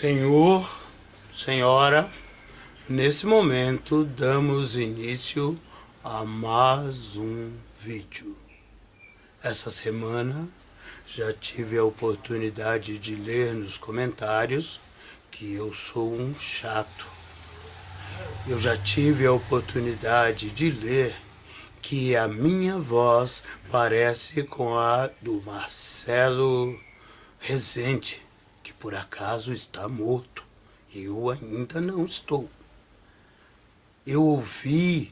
Senhor, Senhora, nesse momento damos início a mais um vídeo. Essa semana já tive a oportunidade de ler nos comentários que eu sou um chato. Eu já tive a oportunidade de ler que a minha voz parece com a do Marcelo Rezende que por acaso está morto. Eu ainda não estou. Eu ouvi,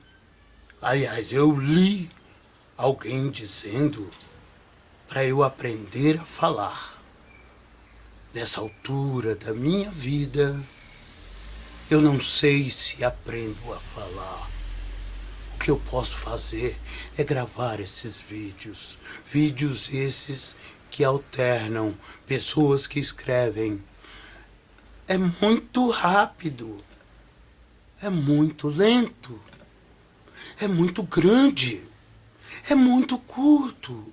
aliás, eu li alguém dizendo para eu aprender a falar. Nessa altura da minha vida, eu não sei se aprendo a falar. O que eu posso fazer é gravar esses vídeos. Vídeos esses que alternam, pessoas que escrevem. É muito rápido, é muito lento, é muito grande, é muito curto.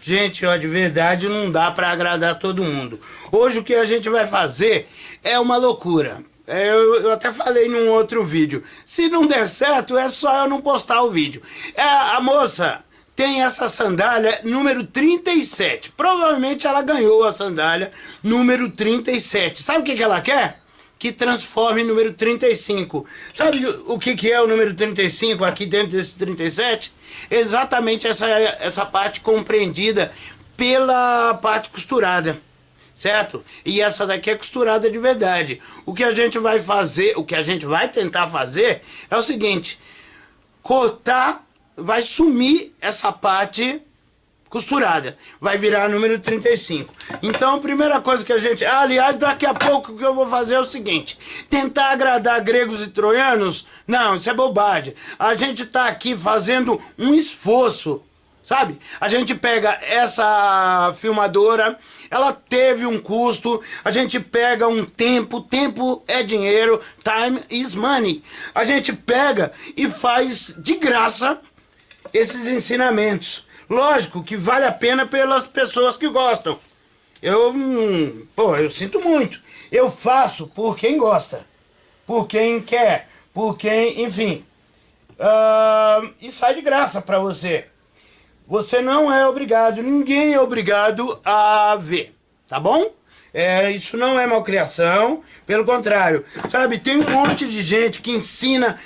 Gente, ó, de verdade não dá para agradar todo mundo. Hoje o que a gente vai fazer é uma loucura. É, eu, eu, até falei num outro vídeo. Se não der certo, é só eu não postar o vídeo. É, a moça tem essa sandália número 37. Provavelmente ela ganhou a sandália número 37. Sabe o que, que ela quer? Que transforme número 35. Sabe o que, que é o número 35 aqui dentro desse 37? Exatamente essa, essa parte compreendida pela parte costurada certo? E essa daqui é costurada de verdade. O que a gente vai fazer, o que a gente vai tentar fazer é o seguinte, cortar vai sumir essa parte costurada. Vai virar número 35. Então, a primeira coisa que a gente... Ah, aliás, daqui a pouco o que eu vou fazer é o seguinte. Tentar agradar gregos e troianos? Não, isso é bobagem. A gente está aqui fazendo um esforço, sabe? A gente pega essa filmadora, ela teve um custo, a gente pega um tempo, tempo é dinheiro, time is money. A gente pega e faz de graça esses ensinamentos. Lógico que vale a pena pelas pessoas que gostam. Eu, hum, pô, eu sinto muito. Eu faço por quem gosta, por quem quer, por quem, enfim. Uh, e sai de graça para você. Você não é obrigado, ninguém é obrigado a ver, tá bom? É, isso não é malcriação, pelo contrário. Sabe, tem um monte de gente que ensina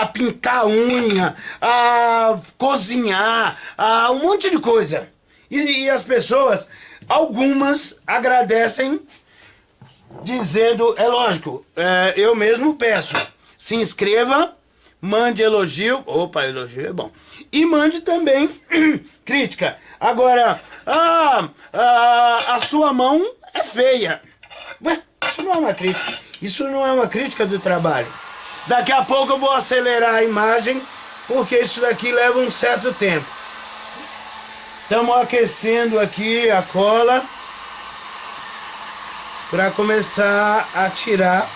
a pintar a unha, a cozinhar, a um monte de coisa. E, e as pessoas, algumas agradecem dizendo, é lógico, é, eu mesmo peço, se inscreva, mande elogio, opa, elogio é bom, e mande também crítica. Agora, ah, ah, a sua mão é feia. Ué, isso não é uma crítica, isso não é uma crítica do trabalho. Daqui a pouco eu vou acelerar a imagem, porque isso daqui leva um certo tempo. Estamos aquecendo aqui a cola para começar a tirar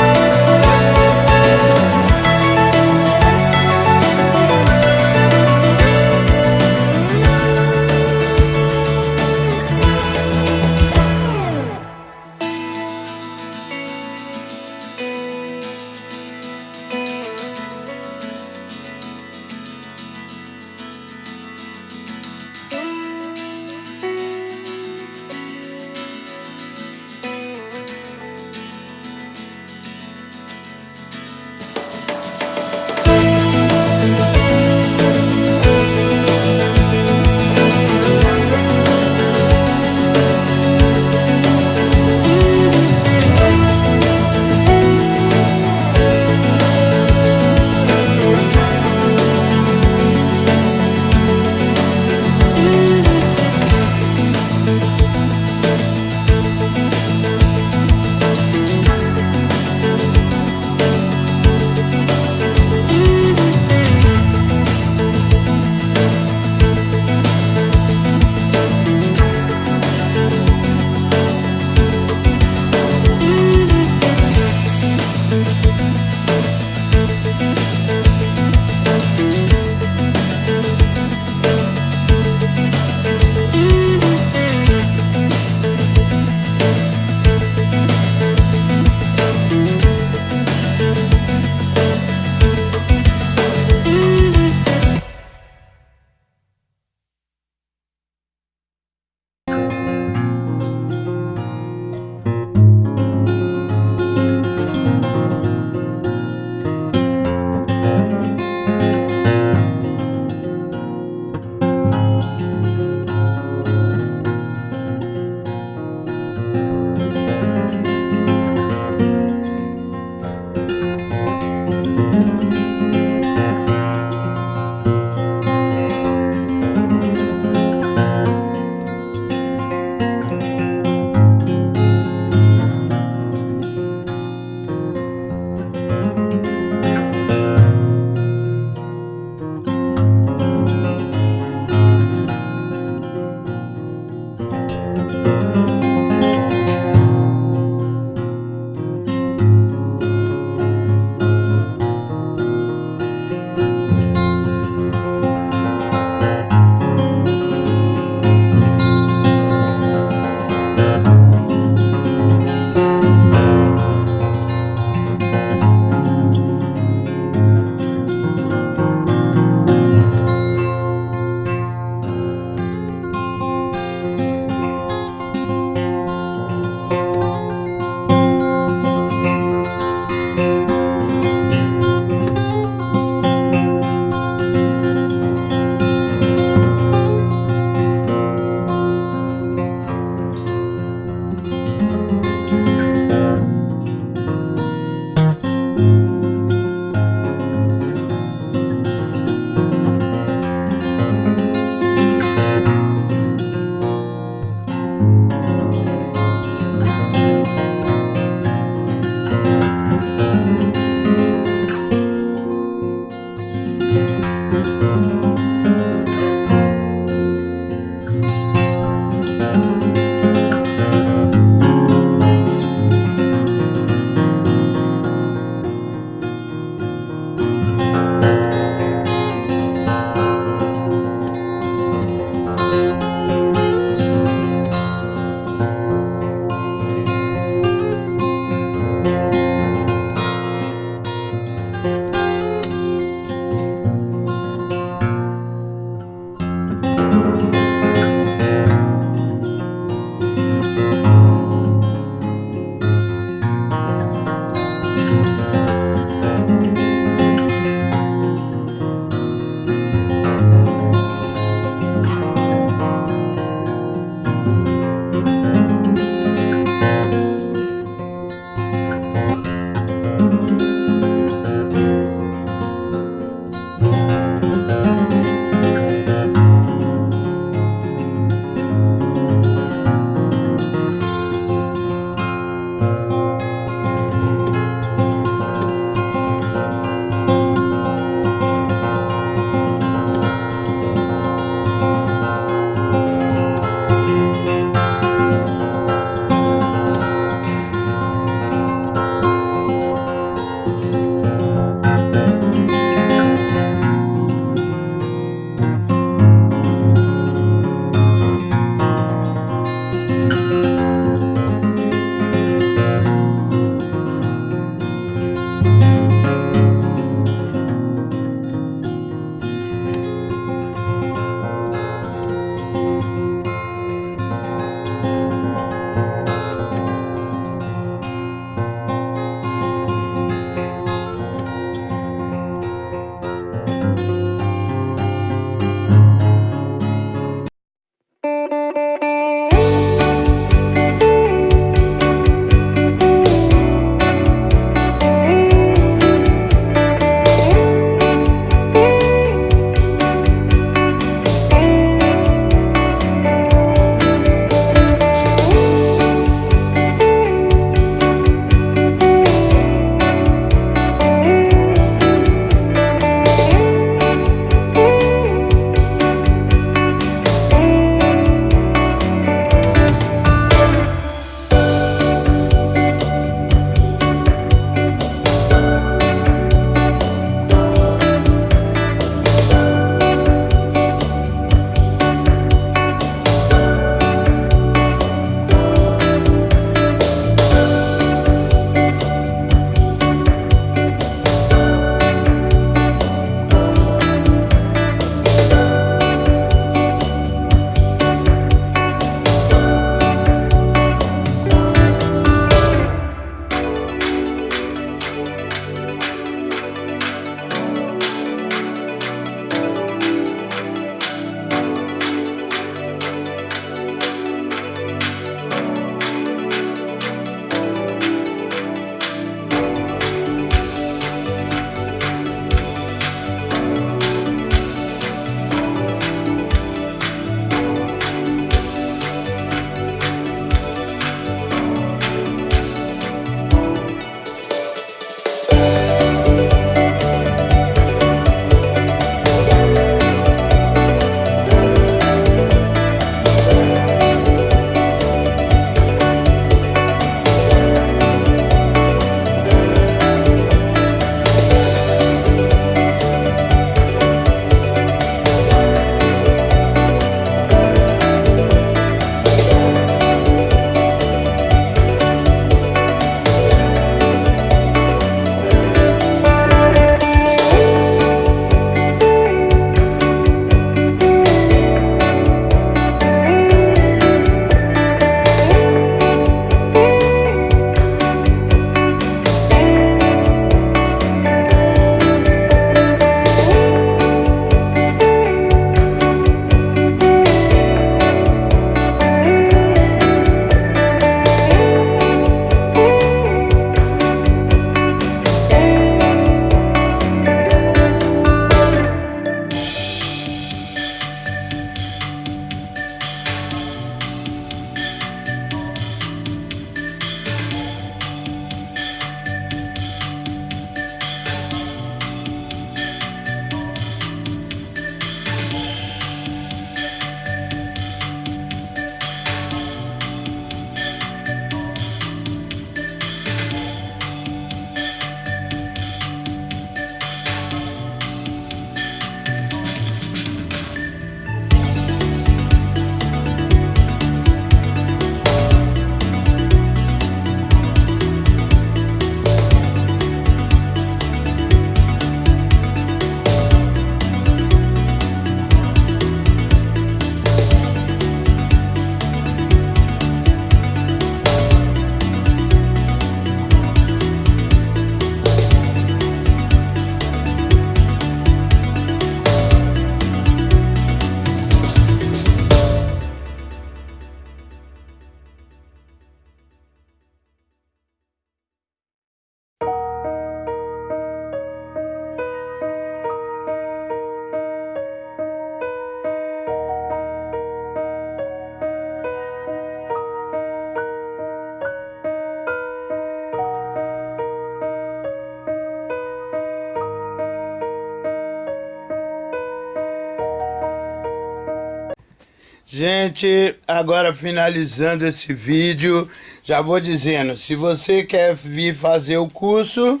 Gente, agora finalizando esse vídeo, já vou dizendo, se você quer vir fazer o curso,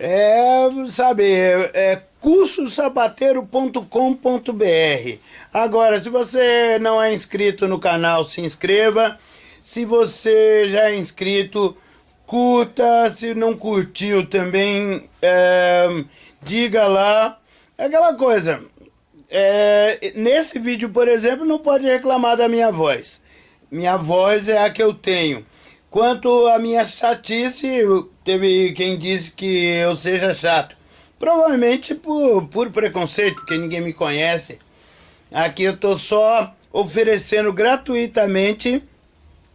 é, sabe, é, é cursosapateiro.com.br. Agora, se você não é inscrito no canal, se inscreva. Se você já é inscrito, curta. Se não curtiu também, é, diga lá. É aquela coisa, é, nesse vídeo, por exemplo, não pode reclamar da minha voz. Minha voz é a que eu tenho. Quanto à minha chatice, teve quem disse que eu seja chato. Provavelmente por, por preconceito, porque ninguém me conhece. Aqui eu estou só oferecendo gratuitamente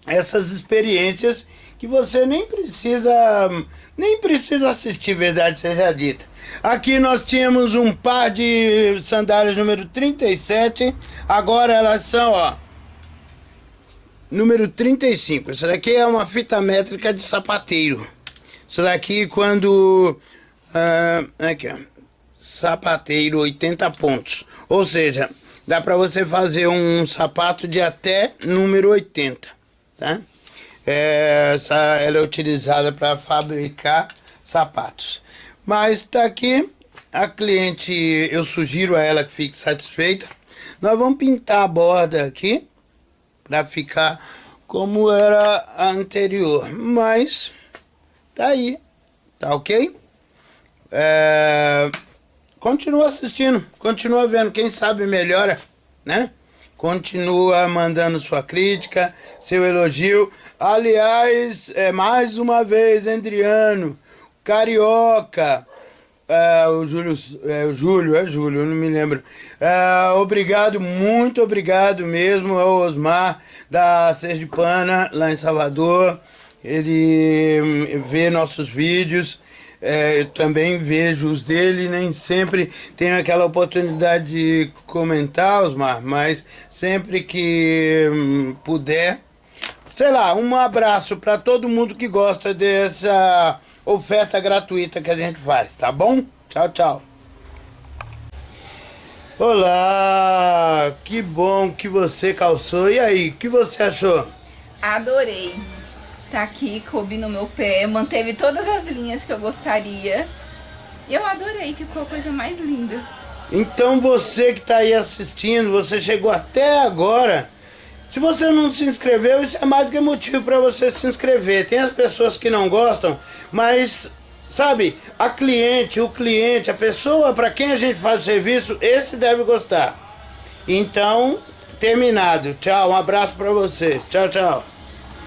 essas experiências que você nem precisa nem precisa assistir, verdade seja dita. Aqui nós tínhamos um par de sandálias número 37, agora elas são, ó, número 35. Isso daqui é uma fita métrica de sapateiro. Isso daqui quando, uh, aqui ó, sapateiro 80 pontos. Ou seja, dá para você fazer um sapato de até número 80, tá? É, essa, ela é utilizada para fabricar sapatos. Mas tá aqui, a cliente, eu sugiro a ela que fique satisfeita. Nós vamos pintar a borda aqui, para ficar como era a anterior. Mas, tá aí, tá ok? É, continua assistindo, continua vendo, quem sabe melhora, né? Continua mandando sua crítica, seu elogio. Aliás, é, mais uma vez, Adriano, Carioca, é, o Júlio, é, o Júlio, é Júlio, não me lembro. É, obrigado, muito obrigado mesmo ao Osmar da Sergipana, lá em Salvador. Ele hum, vê nossos vídeos, é, eu também vejo os dele, nem sempre tenho aquela oportunidade de comentar, Osmar, mas sempre que hum, puder, sei lá, um abraço para todo mundo que gosta dessa oferta gratuita que a gente faz, tá bom? Tchau, tchau. Olá, que bom que você calçou. E aí, o que você achou? Adorei. Tá aqui, coube no meu pé, manteve todas as linhas que eu gostaria. Eu adorei, ficou a coisa mais linda. Então você que tá aí assistindo, você chegou até agora se você não se inscreveu, isso é mais do que motivo para você se inscrever. Tem as pessoas que não gostam, mas sabe, a cliente, o cliente, a pessoa para quem a gente faz o serviço, esse deve gostar. Então, terminado. Tchau, um abraço para vocês. Tchau, tchau.